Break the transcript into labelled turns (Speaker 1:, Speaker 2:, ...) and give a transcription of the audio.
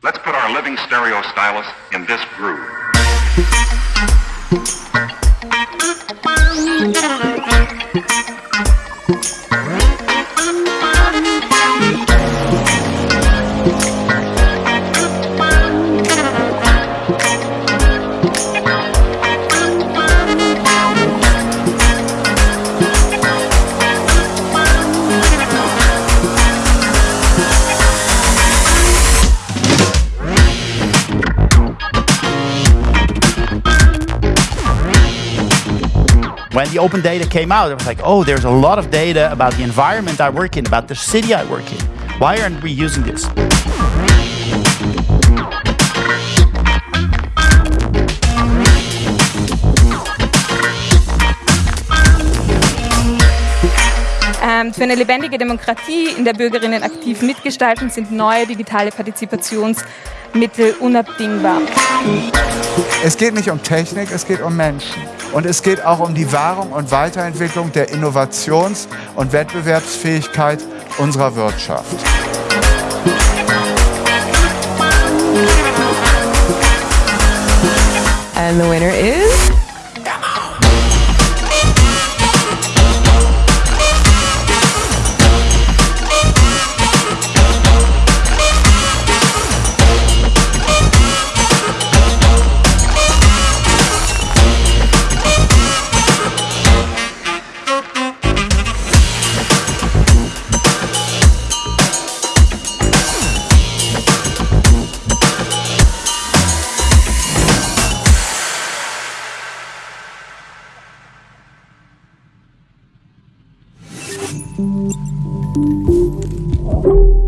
Speaker 1: Let's put our living stereo stylus in this groove.
Speaker 2: When the open data came out, it was like, oh, there's a lot of data about the environment I work in, about the city I work in. Why aren't we using this?
Speaker 3: Ähm, für eine lebendige Demokratie, in der Bürgerinnen aktiv mitgestalten, sind neue digitale Partizipationsmittel unabdingbar.
Speaker 4: Es geht nicht um Technik, es geht um Menschen. Und es geht auch um die Wahrung und Weiterentwicklung der Innovations- und Wettbewerbsfähigkeit unserer Wirtschaft.
Speaker 5: And the winner is Thank you.